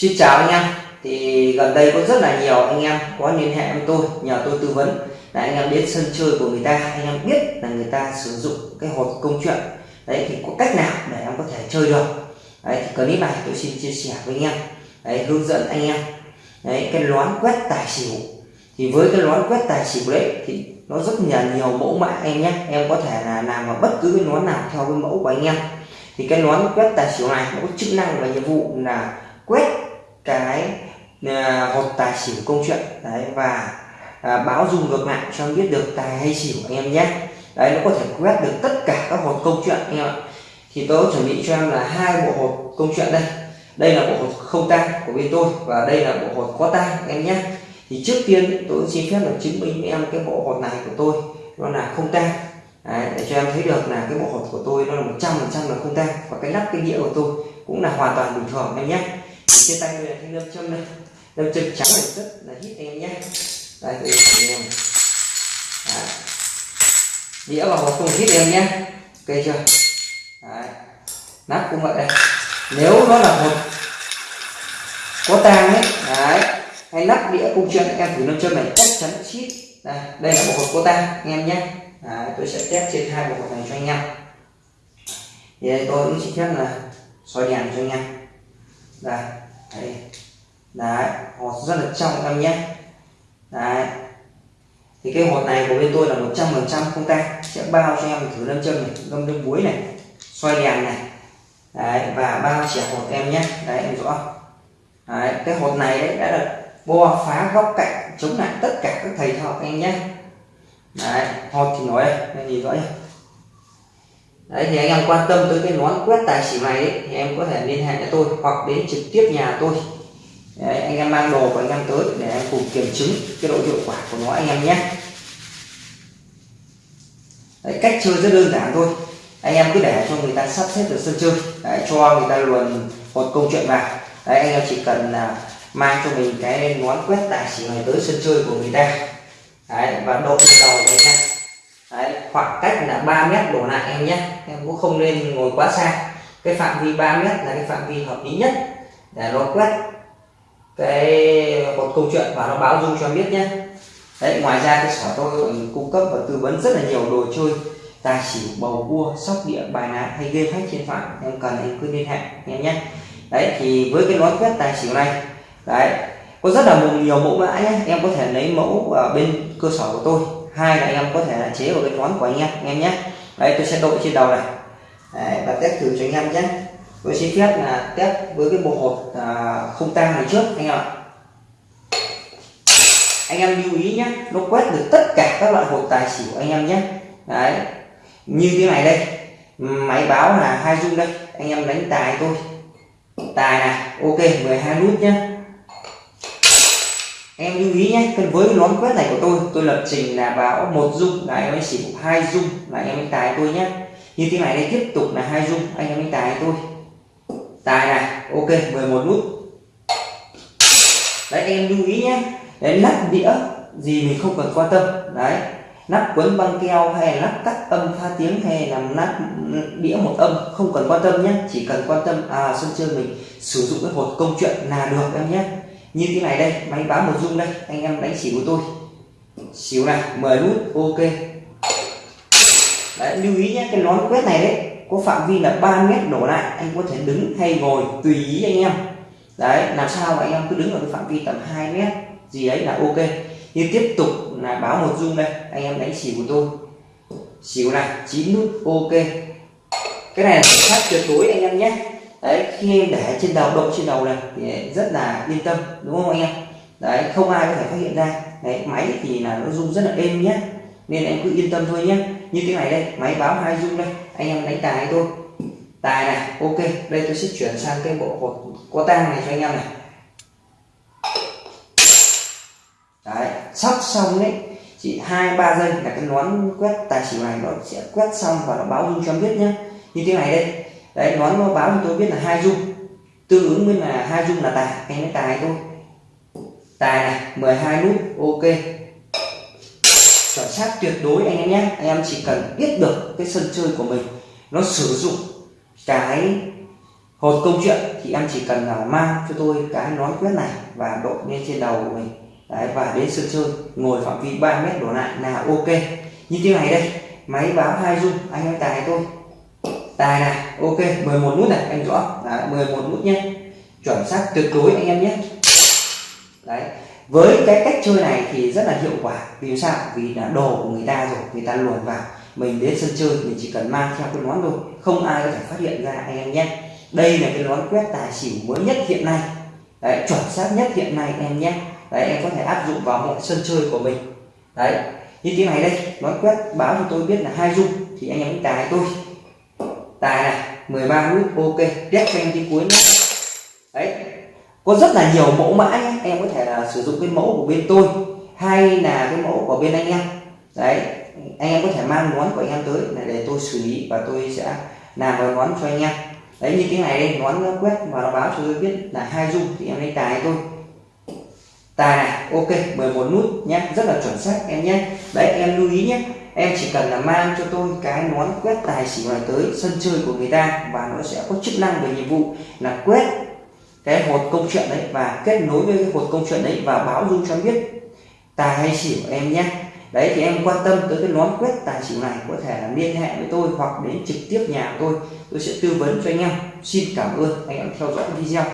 Xin chào anh em. Thì gần đây có rất là nhiều anh em có liên hệ với tôi nhờ tôi tư vấn. Là anh em đến sân chơi của người ta anh em biết là người ta sử dụng cái hột công chuyện. Đấy thì có cách nào để em có thể chơi được? Đấy thì clip này tôi xin chia sẻ với anh em. Đấy, hướng dẫn anh em. Đấy cái loán quét tài xỉu. Thì với cái loán quét tài xỉu đấy thì nó rất là nhiều mẫu mã em nhé. Em có thể là làm vào bất cứ cái nón nào theo cái mẫu của anh em. Thì cái nón quét tài xỉu này nó có chức năng và nhiệm vụ là quét cái à, uh, hột tài xỉu công chuyện. Đấy và à, báo dung ngược lại cho em biết được tài hay xỉu anh em nhé. Đấy nó có thể quét được tất cả các hột công chuyện anh em ạ. Thì tôi chuẩn bị cho em là hai bộ hột công chuyện đây. Đây là bộ hột không tang của bên tôi và đây là bộ hột có tang em nhé. Thì trước tiên tôi xin phép là chứng minh với em cái bộ hột này của tôi nó là không tang. Để cho em thấy được là cái bộ hột của tôi nó là một trăm phần trăm là không tang. Và cái nắp cái đĩa của tôi cũng là hoàn toàn bình thường em nhé trên tay tôi là thanh lâm châm đây lâm châm trắng này rất là hít em nhé. Đây tôi thử em. Đĩa vào hộp không hít em nhé. Ok chưa? Đấy. nắp cũng vậy. Đây nếu nó là một có tang ấy đấy. Hay nắp đĩa cung chuyện em thử lâm châm này chắc chắn chít. Đây đây là bộ hộp có tang em nhé. Đấy, tôi sẽ test trên hai bộ hộp này cho anh em. Thì đây tôi cũng chỉ phép là soi đèn cho anh em đây đấy đấy, hột rất là trong em nhé. Đấy. Thì cái hột này của bên tôi là 100 phần trăm không tang sẽ bao cho em thử lâm châm này ngâm nước muối này, xoay đèn này. Đấy, và bao chẻ hột em nhé. Đấy, em rõ. Đấy, cái hột này đấy đã được bo phá góc cạnh, chống lại tất cả các thầy thợ em nhé. Đấy, hột thì nói đây nhìn rõ chưa? Đấy thì anh em quan tâm tới cái nón quét tài xỉu này ấy, thì em có thể liên hệ với tôi hoặc đến trực tiếp nhà tôi. Đấy, anh em mang đồ của anh em tới để em cùng kiểm chứng cái độ hiệu quả của nó anh em nhé. Đấy, cách chơi rất đơn giản thôi. Anh em cứ để cho người ta sắp xếp được sân chơi đấy, cho người ta luồn một câu chuyện vào. Đấy anh em chỉ cần là mang cho mình cái nón quét tài xỉu này tới sân chơi của người ta. Đấy, và độ lên đầu của anh em. Đấy, khoảng cách là 3 mét đổ lại em nhé. Em cũng không nên ngồi quá xa. Cái phạm vi 3 mét là cái phạm vi hợp lý nhất. Để nó quét cái một câu chuyện và nó báo dung cho em biết nhé. Đấy ngoài ra cái sở tôi còn cung cấp và tư vấn rất là nhiều đồ chơi tài xỉu bầu cua sóc địa bài ná hay game hack trên phạm. Em cần em cứ liên hệ em nhé. Đấy thì với cái nón quét tài xỉu này đấy có rất là nhiều mẫu mã nhé. Em có thể lấy mẫu ở bên cơ sở của tôi hai là anh em có thể là chế vào cái nón của anh em anh em nhé. Đây tôi sẽ đội trên đầu này. Đấy, và test thử cho anh em nhé. Tôi xin phép là test với cái bộ hột à, không tang này trước anh em ạ. Anh em lưu ý nhé nó quét được tất cả các loại hột tài xỉu anh em nhé. Đấy như thế này đây. Máy báo là hai dung đây. Anh em đánh tài tôi tài này ok 12 nút nhé em lưu ý nhé với nón quét này của tôi tôi lập trình là báo một dung, là em ấy chỉ hai dung là em ấy tài tôi nhé. Như thế này đây, tiếp tục là hai dung, anh em ấy tài tôi. Tài này, ok 11 nút. Đấy, em lưu ý nhé, đấy nắp đĩa gì mình không cần quan tâm. Đấy nắp quấn băng keo hay là nắp cắt âm pha tiếng hay là nắp đĩa một âm, không cần quan tâm nhé, chỉ cần quan tâm à sân chơi mình sử dụng cái hột công chuyện là được em nhé như thế này đây, máy báo một dung đây, anh em đánh xỉu của tôi. Xỉu này 10 nút, ok. Đấy, lưu ý nhé, cái nón quét này đấy, có phạm vi là 3 mét đổ lại, anh có thể đứng hay ngồi, tùy ý anh em. Đấy, làm sao mà anh em cứ đứng ở cái phạm vi tầm 2 mét, gì ấy là ok. Như tiếp tục là báo một dung đây, anh em đánh xỉu của tôi. Xỉu này 9 nút, ok. Cái này là sát tuyệt đối anh em nhé đấy, khi em để trên đầu độ trên đầu này thì rất là yên tâm, đúng không anh em? Đấy, không ai có thể phát hiện ra. Đấy, máy thì là nó rung rất là êm nhé nên em cứ yên tâm thôi nhé như thế này đây, máy báo hai rung đây. Anh em đánh tài thôi. Tài này, ok. Đây tôi sẽ chuyển sang cái bộ hột có tang này cho anh em này. Đấy sắp xong đấy. Chỉ hai, ba giây là cái nón quét tài xỉu này nó sẽ quét xong và nó báo rung cho em biết nhé như thế này đây đấy nói nó báo cho tôi biết là hai dung. Tương ứng với là hai dung là tài anh mới tài thôi. Tài này 12 nút ok. Chuẩn xác tuyệt đối anh em nhé. Anh em chỉ cần biết được cái sân chơi của mình nó sử dụng cái hột câu chuyện thì em chỉ cần là mang cho tôi cái nói quyết này và đội lên trên đầu của mình. Đấy, và đến sân chơi ngồi phạm vi 3 mét đổ lại là ok. Như thế này đây máy báo hai dung anh em tài tôi tài này ok 11 nút này anh rõ. Là 11 nút nhé. Chuẩn xác tuyệt đối anh em nhé. Đấy với cái cách chơi này thì rất là hiệu quả. Vì sao? Vì là đồ của người ta rồi người ta luồn vào. Mình đến sân chơi mình chỉ cần mang theo cái nón thôi. Không ai có thể phát hiện ra anh em nhé. Đây là cái nón quét tài xỉu mới nhất hiện nay. Đấy, chuẩn xác nhất hiện nay em nhé. Đấy em có thể áp dụng vào mọi sân chơi của mình. Đấy như thế này đây. Nón quét báo cho tôi biết là hai dung thì anh em tài tôi tài này 13 nút ok test cho em cái cuối nhé đấy, có rất là nhiều mẫu mã nhé, em có thể là sử dụng cái mẫu của bên tôi, hay là cái mẫu của bên anh em. Đấy, anh em có thể mang nón của anh em tới để tôi xử lý và tôi sẽ làm vào nón cho anh em. Đấy, như cái này đây nón quét và nó báo cho tôi biết là hai dung thì em lấy tài tôi tài này ok 11 nút nhé rất là chuẩn xác em nhé. Đấy, em lưu ý nhé, em chỉ cần là mang cho tôi cái nón quét tài xỉu này tới sân chơi của người ta và nó sẽ có chức năng về nhiệm vụ là quét cái hột công chuyện đấy và kết nối với cái hột công chuyện đấy và báo dung cho em biết tài hay xỉu em nhé. Đấy, thì em quan tâm tới cái nón quét tài xỉu này, có thể là liên hệ với tôi hoặc đến trực tiếp nhà tôi. Tôi sẽ tư vấn cho anh em. Xin cảm ơn anh em theo dõi video.